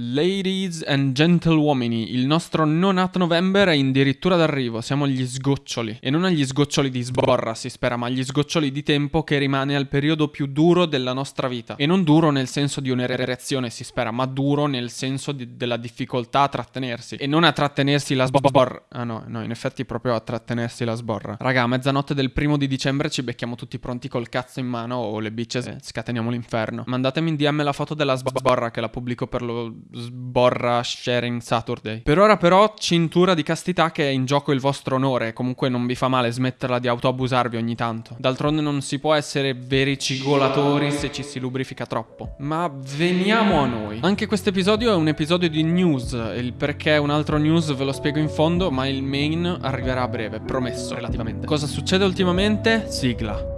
Ladies and gentleuomini, il nostro non at November è addirittura d'arrivo, siamo agli sgoccioli. E non agli sgoccioli di sborra, si spera, ma agli sgoccioli di tempo che rimane al periodo più duro della nostra vita. E non duro nel senso di un'erezione, si spera, ma duro nel senso di, della difficoltà a trattenersi. E non a trattenersi la sborra. Ah no, no, in effetti proprio a trattenersi la sborra. Raga, a mezzanotte del primo di dicembre ci becchiamo tutti pronti col cazzo in mano o le bitches e scateniamo l'inferno. Mandatemi in DM la foto della sborra che la pubblico per lo sborra sharing Saturday. Per ora però cintura di castità che è in gioco il vostro onore, comunque non vi fa male smetterla di autoabusarvi ogni tanto. D'altronde non si può essere veri cigolatori se ci si lubrifica troppo. Ma veniamo a noi. Anche questo episodio è un episodio di news, il perché un altro news ve lo spiego in fondo, ma il main arriverà a breve, promesso relativamente. Cosa succede ultimamente? Sigla.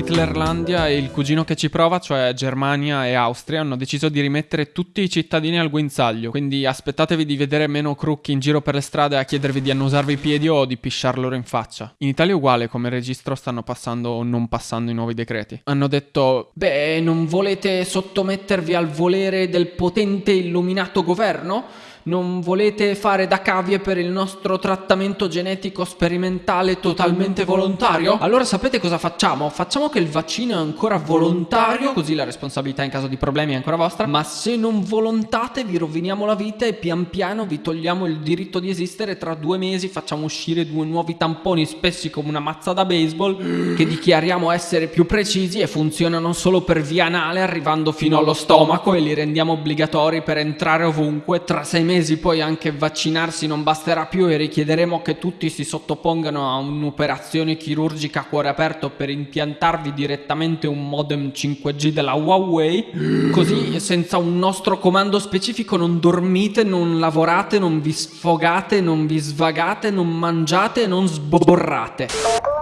Hitlerlandia e il cugino che ci prova, cioè Germania e Austria, hanno deciso di rimettere tutti i cittadini al guinzaglio. Quindi aspettatevi di vedere meno crucchi in giro per le strade a chiedervi di annusarvi i piedi o di pisciar loro in faccia. In Italia è uguale, come registro stanno passando o non passando i nuovi decreti. Hanno detto, beh, non volete sottomettervi al volere del potente illuminato governo? Non volete fare da cavie per il nostro trattamento genetico sperimentale totalmente volontario? Allora sapete cosa facciamo? Facciamo che il vaccino è ancora volontario, così la responsabilità in caso di problemi è ancora vostra, ma se non volontate vi roviniamo la vita e pian piano vi togliamo il diritto di esistere, tra due mesi facciamo uscire due nuovi tamponi spessi come una mazza da baseball che dichiariamo essere più precisi e funzionano solo per via anale arrivando fino allo stomaco e li rendiamo obbligatori per entrare ovunque tra sei mesi mesi poi anche vaccinarsi non basterà più e richiederemo che tutti si sottopongano a un'operazione chirurgica a cuore aperto per impiantarvi direttamente un modem 5G della Huawei. Così senza un nostro comando specifico non dormite, non lavorate, non vi sfogate, non vi svagate, non mangiate non sborrate.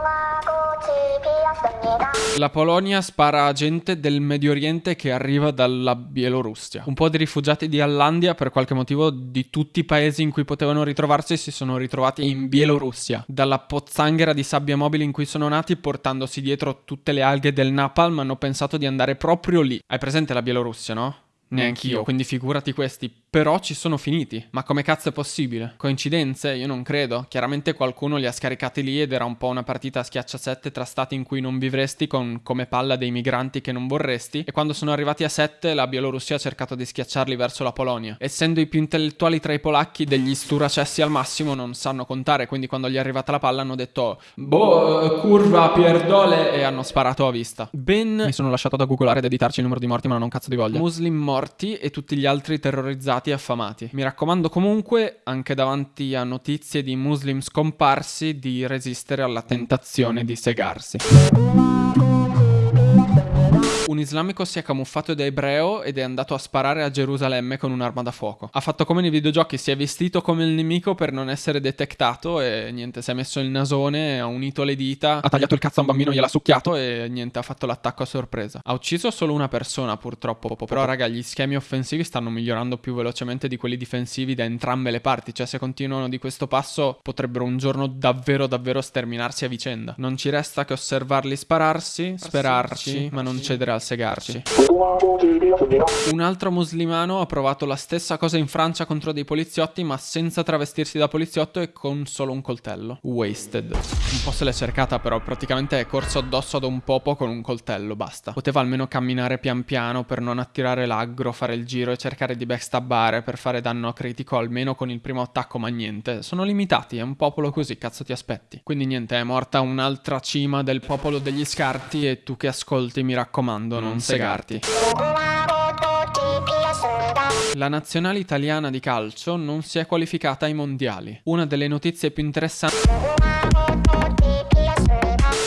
La Polonia spara a gente del Medio Oriente che arriva dalla Bielorussia. Un po' di rifugiati di Allandia, per qualche motivo, di tutti i paesi in cui potevano ritrovarsi, si sono ritrovati in Bielorussia. Dalla pozzanghera di sabbia mobile in cui sono nati, portandosi dietro tutte le alghe del Napalm, hanno pensato di andare proprio lì. Hai presente la Bielorussia, no? Neanch'io, quindi figurati questi però ci sono finiti. Ma come cazzo è possibile? Coincidenze? Io non credo. Chiaramente qualcuno li ha scaricati lì ed era un po' una partita a schiacciasette tra stati in cui non vivresti con come palla dei migranti che non vorresti. E quando sono arrivati a sette la Bielorussia ha cercato di schiacciarli verso la Polonia. Essendo i più intellettuali tra i polacchi degli sturacessi al massimo non sanno contare. Quindi quando gli è arrivata la palla hanno detto Boh, curva, pierdole e hanno sparato a vista. Ben mi sono lasciato da googolare ed editarci il numero di morti ma non ho un cazzo di voglia. Muslim morti e tutti gli altri terrorizzati e affamati. Mi raccomando comunque, anche davanti a notizie di muslim scomparsi, di resistere alla tentazione di segarsi un islamico si è camuffato da ebreo ed è andato a sparare a Gerusalemme con un'arma da fuoco. Ha fatto come nei videogiochi, si è vestito come il nemico per non essere detectato e niente, si è messo il nasone, ha unito le dita, ha tagliato il cazzo a un bambino, gliel'ha succhiato e niente, ha fatto l'attacco a sorpresa. Ha ucciso solo una persona purtroppo, però raga, gli schemi offensivi stanno migliorando più velocemente di quelli difensivi da entrambe le parti, cioè se continuano di questo passo potrebbero un giorno davvero davvero sterminarsi a vicenda. Non ci resta che osservarli spararsi, sperarci, ma non cedere al segarci. Un altro muslimano ha provato la stessa cosa in Francia contro dei poliziotti ma senza travestirsi da poliziotto e con solo un coltello. Wasted. Un po' se l'è cercata però, praticamente è corso addosso ad un popo con un coltello, basta. Poteva almeno camminare pian piano per non attirare l'aggro, fare il giro e cercare di backstabbare per fare danno critico almeno con il primo attacco, ma niente. Sono limitati, è un popolo così, cazzo ti aspetti. Quindi niente, è morta un'altra cima del popolo degli scarti e tu che ascolti mi raccomando raccomando, non segarti. La nazionale italiana di calcio non si è qualificata ai mondiali. Una delle notizie più interessanti...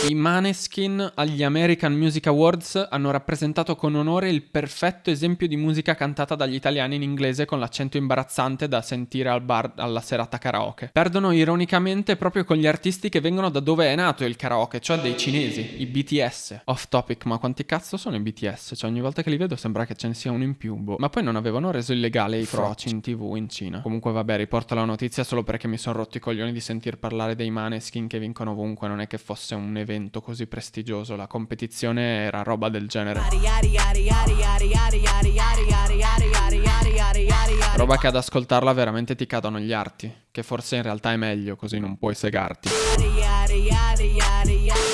I Maneskin agli American Music Awards hanno rappresentato con onore il perfetto esempio di musica cantata dagli italiani in inglese con l'accento imbarazzante da sentire al bar alla serata karaoke. Perdono ironicamente proprio con gli artisti che vengono da dove è nato il karaoke, cioè dei cinesi, i BTS. Off topic, ma quanti cazzo sono i BTS? Cioè ogni volta che li vedo sembra che ce ne sia uno in più. Boh. Ma poi non avevano reso illegale i froci in tv in Cina. Comunque vabbè, riporto la notizia solo perché mi sono rotto i coglioni di sentir parlare dei Maneskin che vincono ovunque, non è che fosse un evento evento così prestigioso, la competizione era roba del genere. Roba che ad ascoltarla veramente ti cadono gli arti, che forse in realtà è meglio, così non puoi segarti.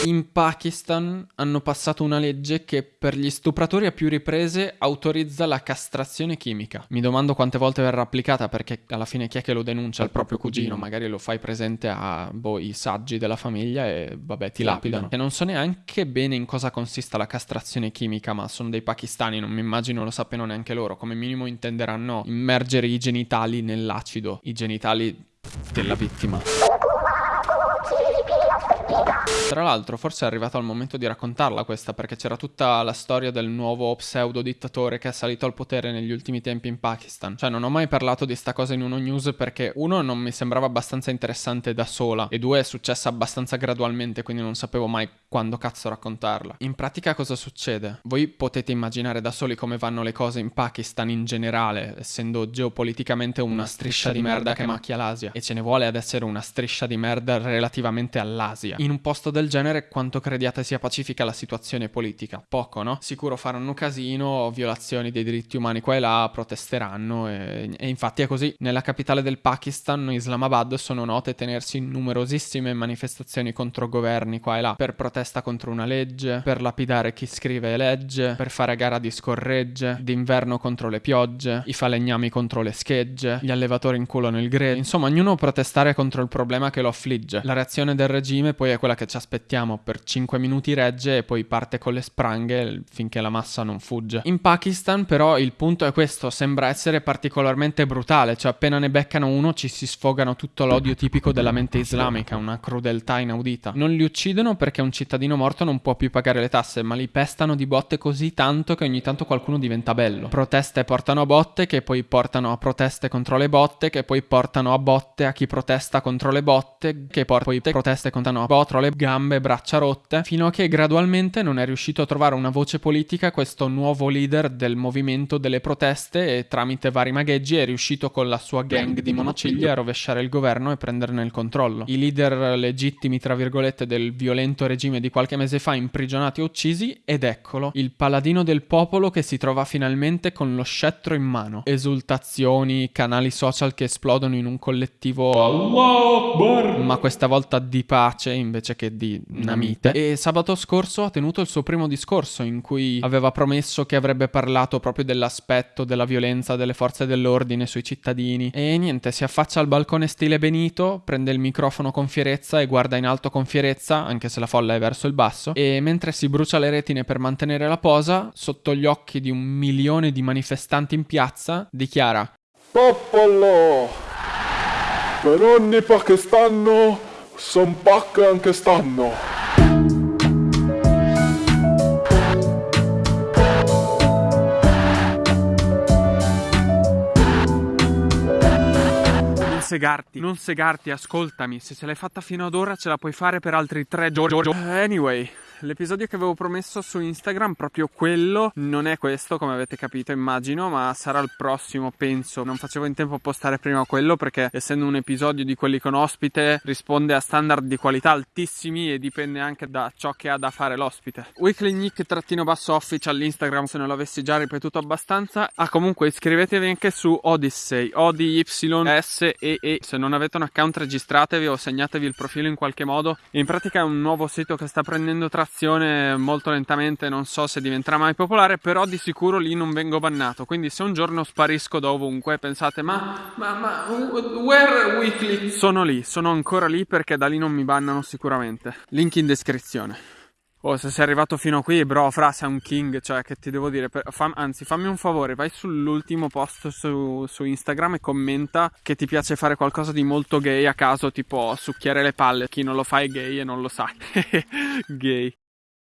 In Pakistan hanno passato una legge che per gli stupratori a più riprese autorizza la castrazione chimica. Mi domando quante volte verrà applicata perché alla fine chi è che lo denuncia? Il proprio cugino, magari lo fai presente a boh, i saggi della famiglia e vabbè ti lapidano. E non so neanche bene in cosa consista la castrazione chimica, ma sono dei pakistani, non mi immagino lo sappiano neanche loro. Come minimo intenderanno immergere i genitali nell'acido, i genitali della vittima. Tra l'altro, forse è arrivato il momento di raccontarla questa, perché c'era tutta la storia del nuovo pseudo dittatore che è salito al potere negli ultimi tempi in Pakistan. Cioè, non ho mai parlato di sta cosa in uno news perché uno non mi sembrava abbastanza interessante da sola, e due è successa abbastanza gradualmente, quindi non sapevo mai quando cazzo raccontarla. In pratica cosa succede? Voi potete immaginare da soli come vanno le cose in Pakistan in generale, essendo geopoliticamente una striscia di merda che macchia l'Asia, e ce ne vuole ad essere una striscia di merda relativamente all'Asia. In un posto del genere quanto crediate sia pacifica la situazione politica? Poco, no? Sicuro faranno casino, violazioni dei diritti umani qua e là, protesteranno e, e infatti è così. Nella capitale del Pakistan, Islamabad, sono note tenersi numerosissime manifestazioni contro governi qua e là, per protesta contro una legge, per lapidare chi scrive legge, per fare gara di scorregge, d'inverno contro le piogge, i falegnami contro le schegge, gli allevatori in culo nel greto, insomma ognuno protestare contro il problema che lo affligge. La reazione del regime poi è quella che ci aspettiamo per 5 minuti regge e poi parte con le spranghe finché la massa non fugge. In Pakistan però il punto è questo, sembra essere particolarmente brutale, cioè appena ne beccano uno ci si sfogano tutto l'odio tipico della mente islamica, una crudeltà inaudita. Non li uccidono perché un cittadino morto non può più pagare le tasse, ma li pestano di botte così tanto che ogni tanto qualcuno diventa bello. Proteste portano a botte che poi portano a proteste contro le botte, che poi portano a botte a chi protesta contro le botte, che poi proteste contro le botte, le gambe, braccia rotte, fino a che gradualmente non è riuscito a trovare una voce politica questo nuovo leader del movimento delle proteste e tramite vari magheggi è riuscito con la sua gang di monociglia a rovesciare il governo e prenderne il controllo. I leader legittimi, tra virgolette, del violento regime di qualche mese fa imprigionati o uccisi ed eccolo, il paladino del popolo che si trova finalmente con lo scettro in mano. Esultazioni, canali social che esplodono in un collettivo ma questa volta di pace invece che di Namite. E sabato scorso ha tenuto il suo primo discorso in cui aveva promesso che avrebbe parlato proprio dell'aspetto della violenza delle forze dell'ordine sui cittadini. E niente, si affaccia al balcone stile Benito, prende il microfono con fierezza e guarda in alto con fierezza, anche se la folla è verso il basso, e mentre si brucia le retine per mantenere la posa, sotto gli occhi di un milione di manifestanti in piazza, dichiara Popolo! Per ogni pakistano son pak anche stanno. Non segarti, non segarti, ascoltami. Se ce l'hai fatta fino ad ora, ce la puoi fare per altri tre giorni. Anyway, l'episodio che avevo promesso su Instagram, proprio quello, non è questo, come avete capito, immagino, ma sarà il prossimo, penso. Non facevo in tempo a postare prima quello perché, essendo un episodio di quelli con ospite, risponde a standard di qualità altissimi e dipende anche da ciò che ha da fare l'ospite. Weekly Nick-basso official Instagram, se non l'avessi già ripetuto abbastanza. Ah, comunque iscrivetevi anche su Odyssey, O D Y S E E. Se non avete un account registratevi o segnatevi il profilo in qualche modo. In pratica è un nuovo sito che sta prendendo trazione molto lentamente, non so se diventerà mai popolare, però di sicuro lì non vengo bannato. Quindi se un giorno sparisco da ovunque, pensate, ma, ma, ma, where weekly? Sono lì, sono ancora lì perché da lì non mi bannano sicuramente. Link in descrizione. Oh, se sei arrivato fino a qui, bro, fra sei un king, cioè che ti devo dire, per, fam, anzi fammi un favore, vai sull'ultimo post su, su, Instagram e commenta che ti piace fare qualcosa di molto gay a caso, tipo succhiare le palle, chi non lo fa è gay e non lo sa. gay.